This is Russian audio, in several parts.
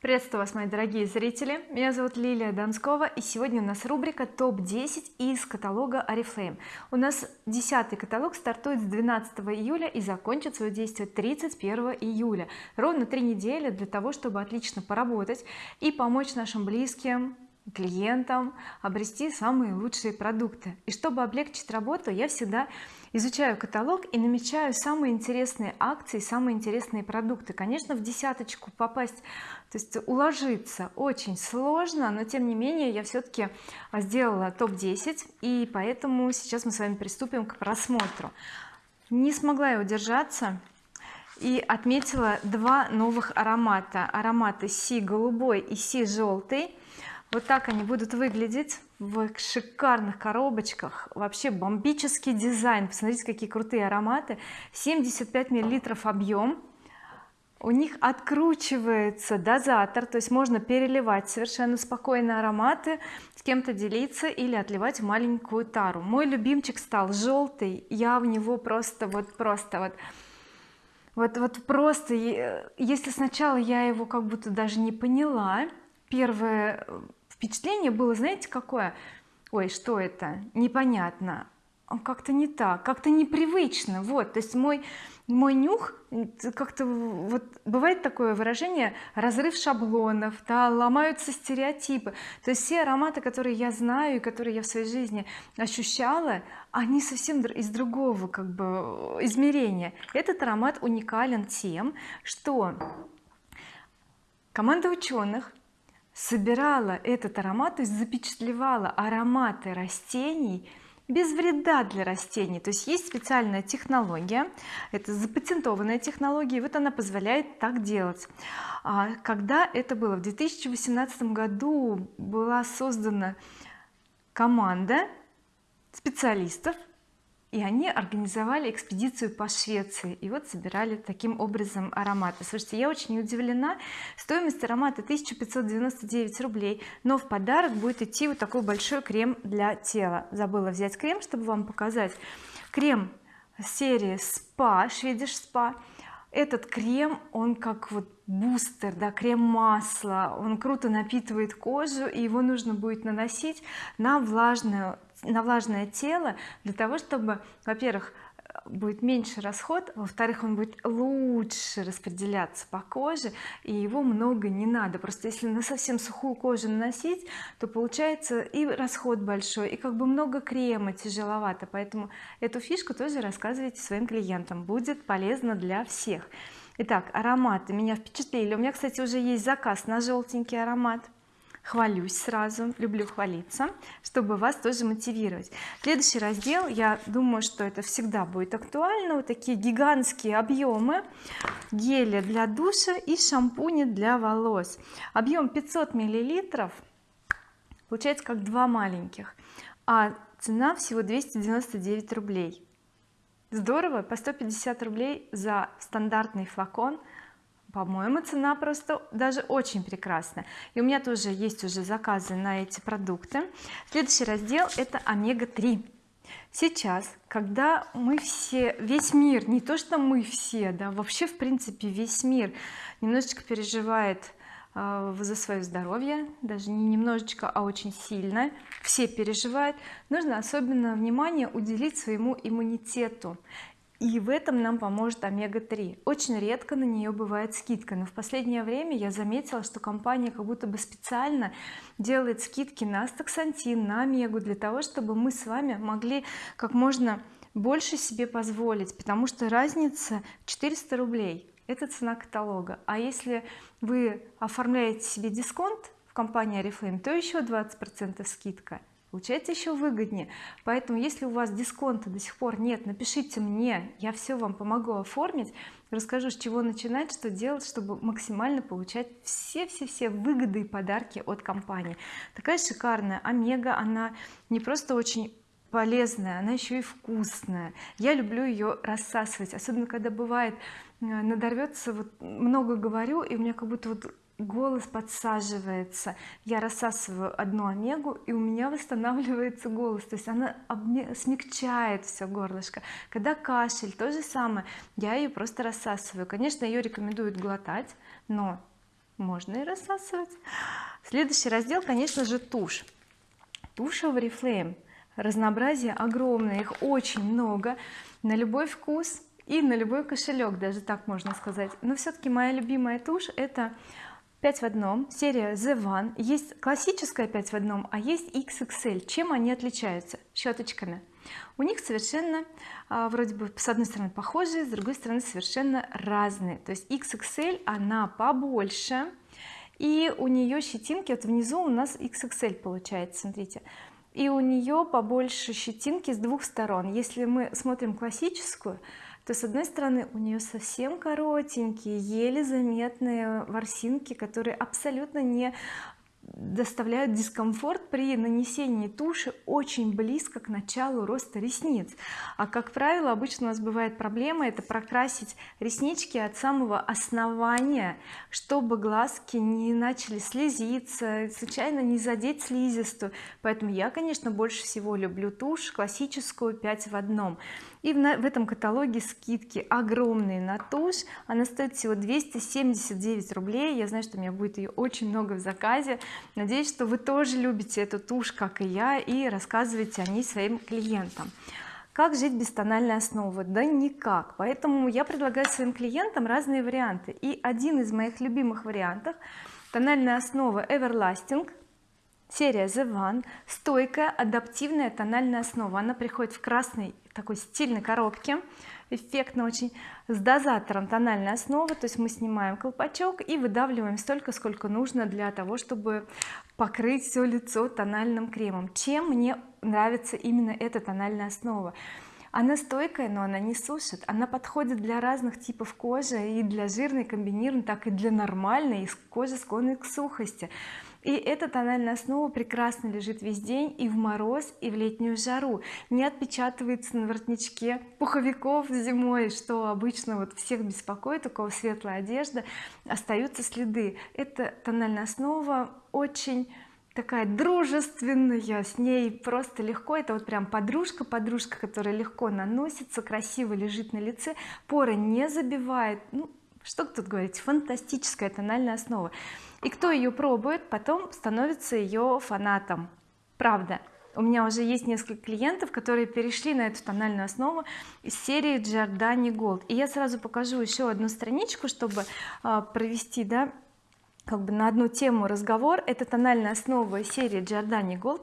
приветствую вас мои дорогие зрители. Меня зовут Лилия Донскова и сегодня у нас рубрика топ-10 из каталога oriflame у нас десятый каталог стартует с 12 июля и закончит свое действие 31 июля. Ровно три недели для того чтобы отлично поработать и помочь нашим близким клиентам обрести самые лучшие продукты. И чтобы облегчить работу я всегда изучаю каталог и намечаю самые интересные акции самые интересные продукты. Конечно в десяточку попасть то есть уложиться очень сложно но тем не менее я все-таки сделала топ-10 и поэтому сейчас мы с вами приступим к просмотру. Не смогла я удержаться и отметила два новых аромата. Ароматы си голубой и си желтый вот так они будут выглядеть в шикарных коробочках. Вообще бомбический дизайн. Посмотрите какие крутые ароматы. 75 миллилитров объем у них откручивается дозатор то есть можно переливать совершенно спокойно ароматы с кем-то делиться или отливать маленькую тару. Мой любимчик стал желтый я в него просто вот просто вот вот вот просто если сначала я его как будто даже не поняла первое впечатление было знаете какое? Ой что это? Непонятно. Как-то не так как-то непривычно. Вот то есть мой мой нюх как-то вот бывает такое выражение разрыв шаблонов да, ломаются стереотипы. То есть все ароматы которые я знаю и которые я в своей жизни ощущала они совсем из другого как бы измерения. Этот аромат уникален тем что команда ученых собирала этот аромат то есть запечатлевала ароматы растений без вреда для растений. То есть есть специальная технология это запатентованная технология и вот она позволяет так делать. А когда это было? В 2018 году была создана команда специалистов и они организовали экспедицию по Швеции и вот собирали таким образом ароматы. Слушайте я очень удивлена. Стоимость аромата 1599 рублей но в подарок будет идти вот такой большой крем для тела. Забыла взять крем чтобы вам показать. Крем серии спа шведиш спа этот крем он как вот бустер да крем масло он круто напитывает кожу и его нужно будет наносить на влажную на влажное тело для того чтобы во-первых будет меньше расход во-вторых он будет лучше распределяться по коже и его много не надо. Просто если на совсем сухую кожу наносить то получается и расход большой и как бы много крема тяжеловато. Поэтому эту фишку тоже рассказывайте своим клиентам. Будет полезно для всех. Итак ароматы меня впечатлили. У меня кстати уже есть заказ на желтенький аромат хвалюсь сразу люблю хвалиться чтобы вас тоже мотивировать. Следующий раздел я думаю что это всегда будет актуально. Вот такие гигантские объемы геля для душа и шампуни для волос. Объем 500 миллилитров получается как два маленьких а цена всего 299 рублей. Здорово по 150 рублей за стандартный флакон по-моему цена просто даже очень прекрасная. И у меня тоже есть уже заказы на эти продукты. Следующий раздел это омега-3 сейчас когда мы все весь мир не то что мы все да вообще в принципе весь мир немножечко переживает э, за свое здоровье даже не немножечко а очень сильно все переживают нужно особенно внимание уделить своему иммунитету и в этом нам поможет омега-3 очень редко на нее бывает скидка но в последнее время я заметила что компания как будто бы специально делает скидки на астаксантин на омегу для того чтобы мы с вами могли как можно больше себе позволить потому что разница 400 рублей это цена каталога. А если вы оформляете себе дисконт в компании oriflame то еще 20 процентов скидка получается еще выгоднее. Поэтому если у вас дисконта до сих пор нет напишите мне я все вам помогу оформить. Расскажу с чего начинать что делать чтобы максимально получать все-все-все выгоды и подарки от компании. Такая шикарная омега она не просто очень полезная она еще и вкусная. Я люблю ее рассасывать особенно когда бывает э, надорвется вот много говорю и у меня как будто вот голос подсаживается. Я рассасываю одну омегу и у меня восстанавливается голос. То есть она смягчает все горлышко. Когда кашель то же самое. Я ее просто рассасываю. Конечно ее рекомендуют глотать но можно и рассасывать. Следующий раздел конечно же тушь. Тушь Oriflame. Разнообразие огромное их очень много. На любой вкус и на любой кошелек даже так можно сказать. Но все-таки моя любимая тушь это 5 в одном серия The One. Есть классическая 5 в одном а есть XXL чем они отличаются? Щеточками у них совершенно а, вроде бы с одной стороны похожие с другой стороны совершенно разные. То есть XXL она побольше и у нее щетинки вот внизу у нас XXL получается смотрите. И у нее побольше щетинки с двух сторон. Если мы смотрим классическую то с одной стороны у нее совсем коротенькие еле заметные ворсинки которые абсолютно не доставляют дискомфорт при нанесении туши очень близко к началу роста ресниц. А как правило обычно у нас бывает проблема это прокрасить реснички от самого основания чтобы глазки не начали слезиться случайно не задеть слизистую. Поэтому я конечно больше всего люблю тушь классическую 5 в одном и в, этом каталоге скидки огромные на тушь. Она стоит всего 279 рублей. Я знаю что у меня будет ее очень много в заказе. Надеюсь что вы тоже любите эту тушь как и я и рассказываете о ней своим клиентам. Как жить без тональной основы? Да никак. Поэтому я предлагаю своим клиентам разные варианты. И один из моих любимых вариантов тональная основа Everlasting серия The One стойкая адаптивная тональная основа. Она приходит в красной такой стильной коробке эффектно очень с дозатором тональной основы. То есть мы снимаем колпачок и выдавливаем столько сколько нужно для того чтобы покрыть все лицо тональным кремом. Чем мне нравится именно эта тональная основа? Она стойкая но она не сушит. Она подходит для разных типов кожи и для жирной комбинированной так и для нормальной кожи склонной к сухости и эта тональная основа прекрасно лежит весь день и в мороз и в летнюю жару. Не отпечатывается на воротничке пуховиков зимой что обычно вот всех беспокоит у кого светлая одежда остаются следы. Эта тональная основа очень такая дружественная с ней просто легко. Это вот прям подружка подружка которая легко наносится красиво лежит на лице поры не забивает. Ну что тут говорить? Фантастическая тональная основа. И кто ее пробует потом становится ее фанатом. Правда. У меня уже есть несколько клиентов которые перешли на эту тональную основу из серии Giordani Gold и я сразу покажу еще одну страничку чтобы а, провести да как бы на одну тему разговор. Это тональная основа серии Giordani Gold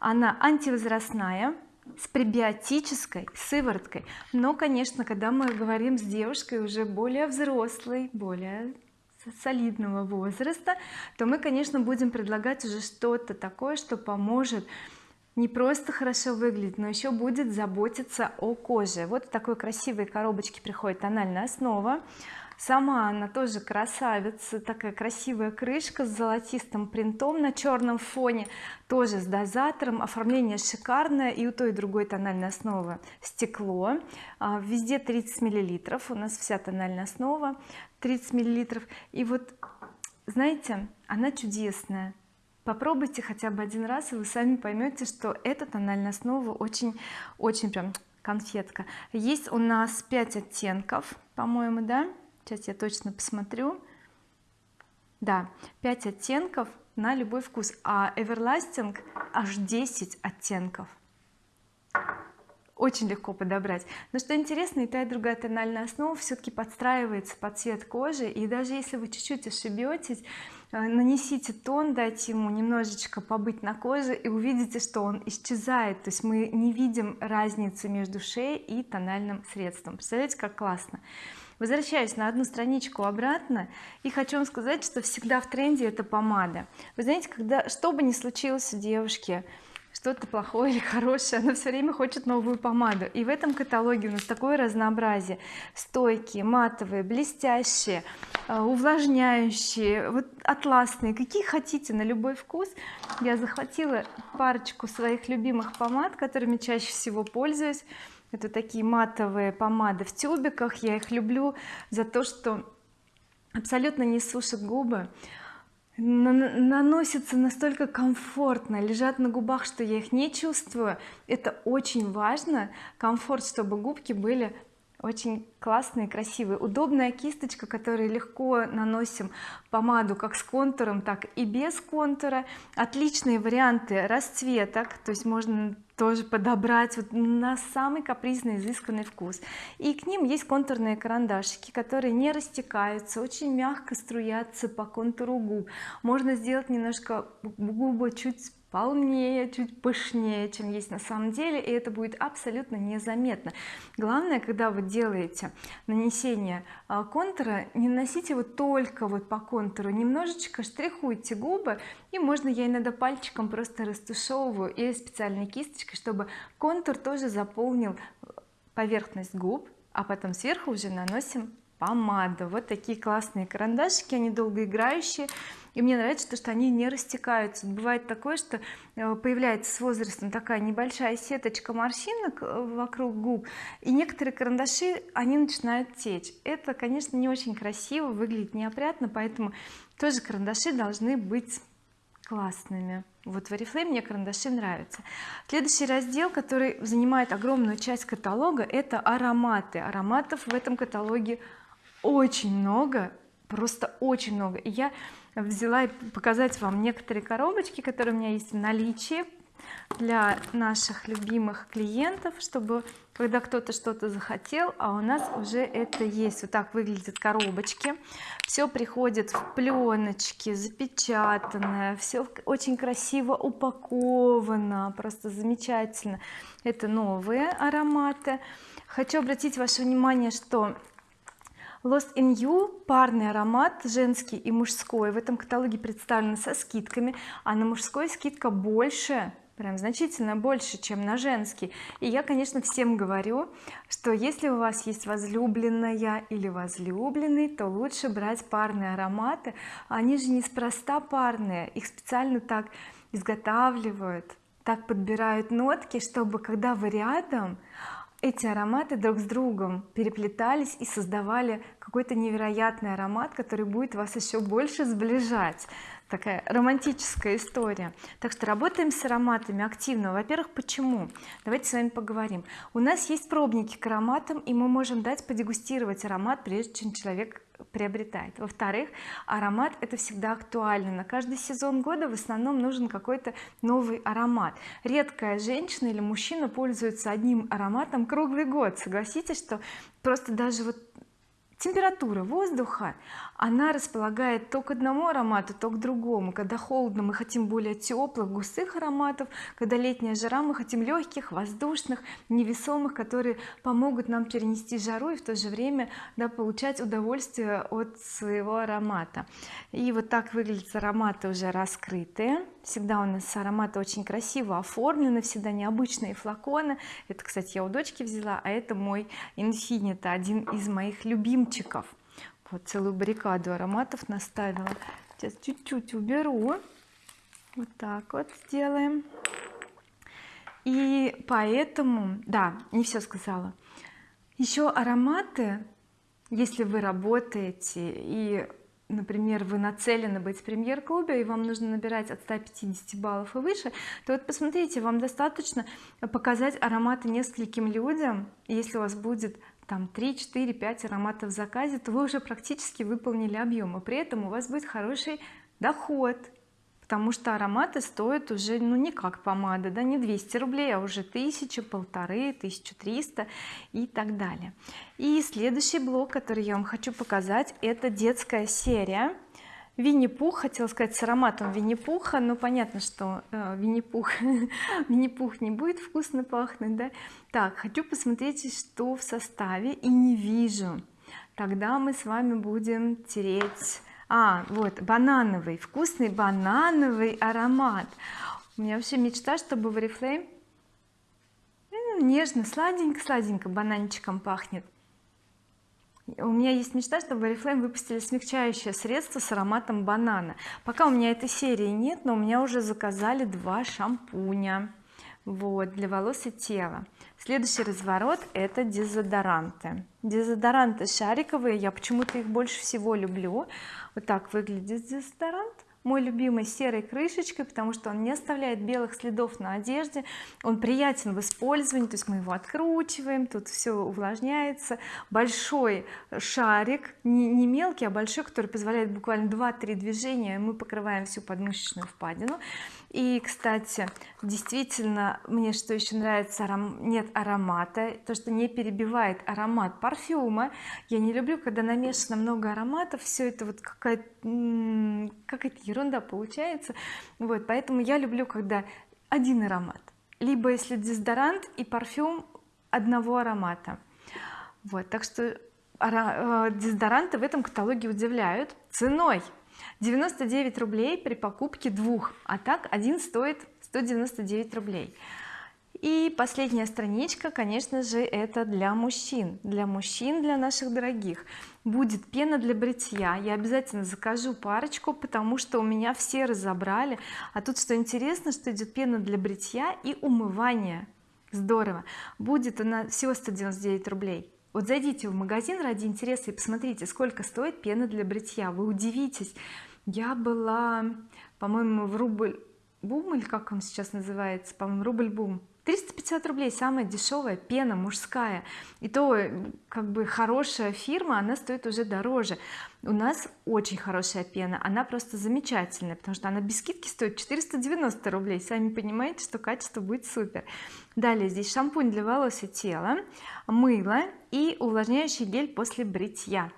она антивозрастная с пребиотической сывороткой но конечно когда мы говорим с девушкой уже более взрослой более солидного возраста то мы конечно будем предлагать уже что-то такое что поможет не просто хорошо выглядеть но еще будет заботиться о коже. Вот в такой красивой коробочке приходит тональная основа сама она тоже красавица такая красивая крышка с золотистым принтом на черном фоне тоже с дозатором. Оформление шикарное и у той и другой тональной основы стекло. А, везде 30 миллилитров у нас вся тональная основа 30 миллилитров. И вот знаете она чудесная. Попробуйте хотя бы один раз и вы сами поймете что эта тональная основа очень очень прям конфетка. Есть у нас 5 оттенков по-моему да сейчас я точно посмотрю. Да 5 оттенков на любой вкус а Everlasting аж 10 оттенков. Очень легко подобрать. Но что интересно и та и другая тональная основа все-таки подстраивается под цвет кожи. И даже если вы чуть-чуть ошибетесь э, нанесите тон дайте ему немножечко побыть на коже и увидите что он исчезает. То есть мы не видим разницы между шеей и тональным средством. Представляете как классно возвращаюсь на одну страничку обратно и хочу вам сказать что всегда в тренде это помада. Вы знаете когда что бы ни случилось у девушки что-то плохое или хорошее она все время хочет новую помаду. И в этом каталоге у нас такое разнообразие. Стойкие матовые блестящие э, увлажняющие вот атласные. Какие хотите на любой вкус. Я захватила парочку своих любимых помад которыми чаще всего пользуюсь. Это такие матовые помады в тюбиках. Я их люблю за то что абсолютно не сушат губы наносятся настолько комфортно лежат на губах что я их не чувствую. Это очень важно. Комфорт чтобы губки были очень классные красивые. Удобная кисточка которой легко наносим помаду как с контуром так и без контура. Отличные варианты расцветок то есть можно тоже подобрать вот на самый капризный изысканный вкус. И к ним есть контурные карандашики которые не растекаются очень мягко струятся по контуру губ. Можно сделать немножко губы чуть полнее чуть пышнее чем есть на самом деле и это будет абсолютно незаметно. Главное когда вы делаете нанесение а, контура не наносите его только вот по контуру немножечко штрихуйте губы и можно я иногда пальчиком просто растушевываю или специальной кисточкой чтобы контур тоже заполнил поверхность губ а потом сверху уже наносим помаду вот такие классные карандашики они долгоиграющие. И мне нравится то что они не растекаются. Бывает такое что э, появляется с возрастом такая небольшая сеточка морщинок э, вокруг губ и некоторые карандаши они начинают течь. Это конечно не очень красиво выглядит неопрятно поэтому тоже карандаши должны быть классными. Вот в oriflame мне карандаши нравятся. Следующий раздел который занимает огромную часть каталога это ароматы. Ароматов в этом каталоге очень много просто очень много. Я взяла показать вам некоторые коробочки которые у меня есть в наличии для наших любимых клиентов чтобы когда кто-то что-то захотел а у нас уже это есть. Вот так выглядят коробочки. Все приходит в пленочке запечатанное все очень красиво упаковано просто замечательно. Это новые ароматы. Хочу обратить ваше внимание что Lost in You парный аромат женский и мужской. В этом каталоге представлены со скидками а на мужской скидка больше прям значительно больше чем на женский. И я конечно всем говорю что если у вас есть возлюбленная или возлюбленный то лучше брать парные ароматы. Они же неспроста парные их специально так изготавливают так подбирают нотки чтобы когда вы рядом эти ароматы друг с другом переплетались и создавали какой-то невероятный аромат который будет вас еще больше сближать такая романтическая история. Так что работаем с ароматами активно. Во-первых почему? Давайте с вами поговорим. У нас есть пробники к ароматам и мы можем дать подегустировать аромат прежде чем человек приобретает. Во-вторых аромат это всегда актуально. На каждый сезон года в основном нужен какой-то новый аромат. Редкая женщина или мужчина пользуется одним ароматом круглый год. Согласитесь что просто даже вот температура воздуха она располагает то к одному аромату то к другому. Когда холодно мы хотим более теплых густых ароматов. Когда летняя жара мы хотим легких воздушных невесомых которые помогут нам перенести жару и в то же время да, получать удовольствие от своего аромата. И вот так выглядят ароматы уже раскрытые. Всегда у нас ароматы очень красиво оформлены всегда необычные флаконы. Это кстати я у дочки взяла а это мой Infinita один из моих любимчиков вот целую баррикаду ароматов наставила. Сейчас чуть-чуть уберу. Вот так вот сделаем. И поэтому да не все сказала. Еще ароматы если вы работаете и например вы нацелены быть в премьер-клубе и вам нужно набирать от 150 баллов и выше то вот посмотрите вам достаточно показать ароматы нескольким людям. Если у вас будет там 3 4 5 ароматов в заказе то вы уже практически выполнили объем и при этом у вас будет хороший доход потому что ароматы стоят уже ну не как помада да не 200 рублей а уже тысячу полторы 1300 и так далее. И следующий блок который я вам хочу показать это детская серия Винни-Пух хотела сказать с ароматом Винни-Пуха но понятно что э, Винни-Пух Винни-Пух не будет вкусно пахнуть да. Так хочу посмотреть что в составе и не вижу. Тогда мы с вами будем тереть а вот банановый вкусный банановый аромат. У меня вообще мечта чтобы в Oriflame нежно сладенько сладенько бананчиком пахнет у меня есть мечта чтобы oriflame выпустили смягчающее средство с ароматом банана. Пока у меня этой серии нет но у меня уже заказали два шампуня вот для волос и тела. Следующий разворот это дезодоранты. Дезодоранты шариковые я почему-то их больше всего люблю. Вот так выглядит дезодорант мой любимый серой крышечкой потому что он не оставляет белых следов на одежде. Он приятен в использовании то есть мы его откручиваем тут все увлажняется. Большой шарик не, не мелкий а большой который позволяет буквально 2-3 движения мы покрываем всю подмышечную впадину и кстати действительно мне что еще нравится нет аромата то что не перебивает аромат парфюма. Я не люблю когда намешано много ароматов все это вот какая-то какая-то ерунда получается. Вот поэтому я люблю когда один аромат. Либо если дезодорант и парфюм одного аромата. Вот так что э, дезодоранты в этом каталоге удивляют ценой 99 рублей при покупке двух а так один стоит 199 рублей. И последняя страничка конечно же это для мужчин. Для мужчин для наших дорогих. Будет пена для бритья. Я обязательно закажу парочку потому что у меня все разобрали. А тут что интересно что идет пена для бритья и умывания здорово. Будет она всего 199 рублей вот зайдите в магазин ради интереса и посмотрите сколько стоит пена для бритья. Вы удивитесь. Я была по-моему в рубль бум или как он сейчас называется? По-моему рубль бум 350 рублей самая дешевая пена мужская. И то как бы хорошая фирма она стоит уже дороже. У нас очень хорошая пена она просто замечательная потому что она без скидки стоит 490 рублей. Сами понимаете что качество будет супер. Далее здесь шампунь для волос и тела мыло и увлажняющий гель после бритья.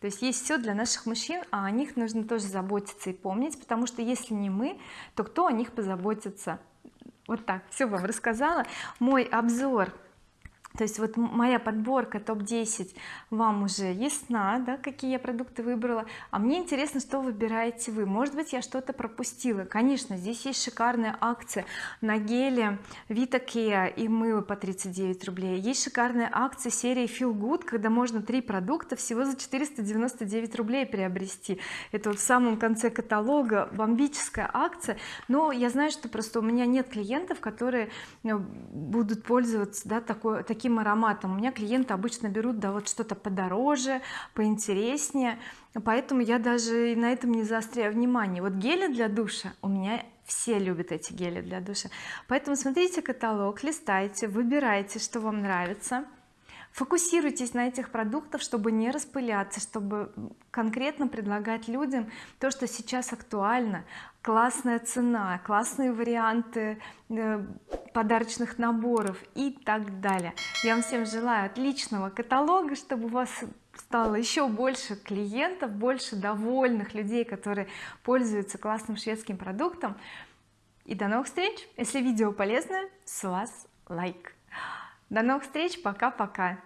То есть есть все для наших мужчин а о них нужно тоже заботиться и помнить потому что если не мы то кто о них позаботится вот так. Все вам рассказала. Мой обзор то есть вот моя подборка топ-10 вам уже ясна да какие я продукты выбрала? А мне интересно что выбираете вы. Может быть я что-то пропустила. Конечно здесь есть шикарная акция на геле Vita и мыло по 39 рублей. Есть шикарная акция серии Feel Good когда можно три продукта всего за 499 рублей приобрести. Это вот в самом конце каталога бомбическая акция. Но я знаю что просто у меня нет клиентов которые э, будут пользоваться да такой таким таким ароматом. У меня клиенты обычно берут да вот что-то подороже поинтереснее. Поэтому я даже на этом не заостряю внимание. Вот гели для душа у меня все любят эти гели для душа. Поэтому смотрите каталог листайте выбирайте что вам нравится. Фокусируйтесь на этих продуктах чтобы не распыляться чтобы конкретно предлагать людям то что сейчас актуально. Классная цена классные варианты э, подарочных наборов и так далее. Я вам всем желаю отличного каталога чтобы у вас стало еще больше клиентов больше довольных людей которые пользуются классным шведским продуктом. И до новых встреч! Если видео полезное с вас лайк. До новых встреч! Пока-пока